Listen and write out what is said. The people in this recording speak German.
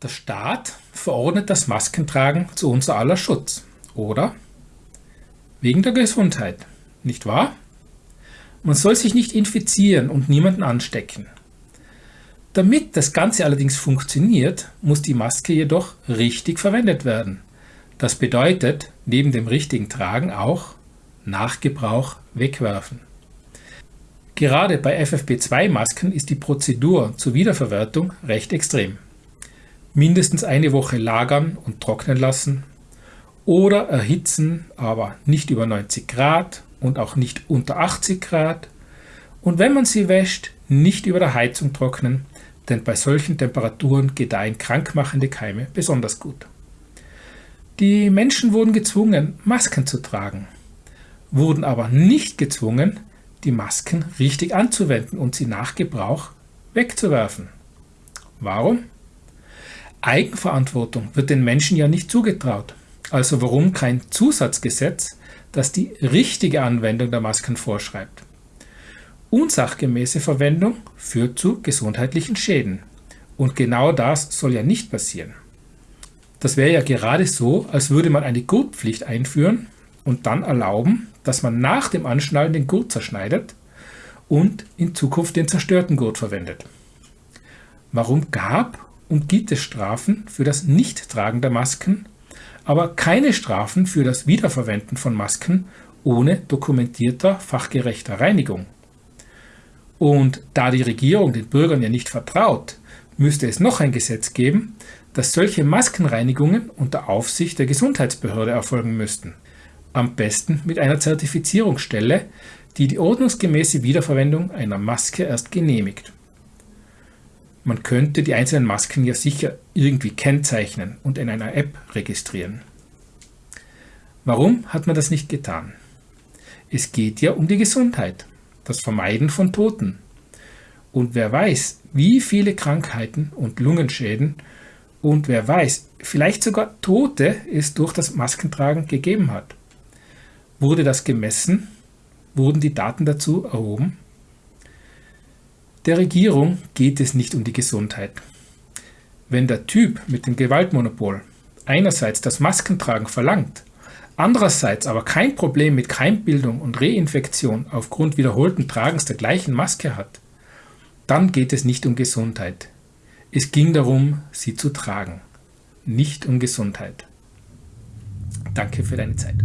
Der Staat verordnet das Maskentragen zu unser aller Schutz, oder? Wegen der Gesundheit, nicht wahr? Man soll sich nicht infizieren und niemanden anstecken. Damit das Ganze allerdings funktioniert, muss die Maske jedoch richtig verwendet werden. Das bedeutet neben dem richtigen Tragen auch nach Gebrauch wegwerfen. Gerade bei FFP2-Masken ist die Prozedur zur Wiederverwertung recht extrem mindestens eine Woche lagern und trocknen lassen oder erhitzen, aber nicht über 90 Grad und auch nicht unter 80 Grad und wenn man sie wäscht, nicht über der Heizung trocknen, denn bei solchen Temperaturen gedeihen krankmachende Keime besonders gut. Die Menschen wurden gezwungen, Masken zu tragen, wurden aber nicht gezwungen, die Masken richtig anzuwenden und sie nach Gebrauch wegzuwerfen. Warum? Eigenverantwortung wird den Menschen ja nicht zugetraut. Also warum kein Zusatzgesetz, das die richtige Anwendung der Masken vorschreibt? Unsachgemäße Verwendung führt zu gesundheitlichen Schäden. Und genau das soll ja nicht passieren. Das wäre ja gerade so, als würde man eine Gurtpflicht einführen und dann erlauben, dass man nach dem Anschnallen den Gurt zerschneidet und in Zukunft den zerstörten Gurt verwendet. Warum gab und gibt es Strafen für das Nichttragen der Masken, aber keine Strafen für das Wiederverwenden von Masken ohne dokumentierter fachgerechter Reinigung. Und da die Regierung den Bürgern ja nicht vertraut, müsste es noch ein Gesetz geben, dass solche Maskenreinigungen unter Aufsicht der Gesundheitsbehörde erfolgen müssten. Am besten mit einer Zertifizierungsstelle, die die ordnungsgemäße Wiederverwendung einer Maske erst genehmigt. Man könnte die einzelnen Masken ja sicher irgendwie kennzeichnen und in einer App registrieren. Warum hat man das nicht getan? Es geht ja um die Gesundheit, das Vermeiden von Toten. Und wer weiß, wie viele Krankheiten und Lungenschäden und wer weiß, vielleicht sogar Tote es durch das Maskentragen gegeben hat. Wurde das gemessen? Wurden die Daten dazu erhoben? Der Regierung geht es nicht um die Gesundheit. Wenn der Typ mit dem Gewaltmonopol einerseits das Maskentragen verlangt, andererseits aber kein Problem mit Keimbildung und Reinfektion aufgrund wiederholten Tragens der gleichen Maske hat, dann geht es nicht um Gesundheit. Es ging darum, sie zu tragen, nicht um Gesundheit. Danke für deine Zeit.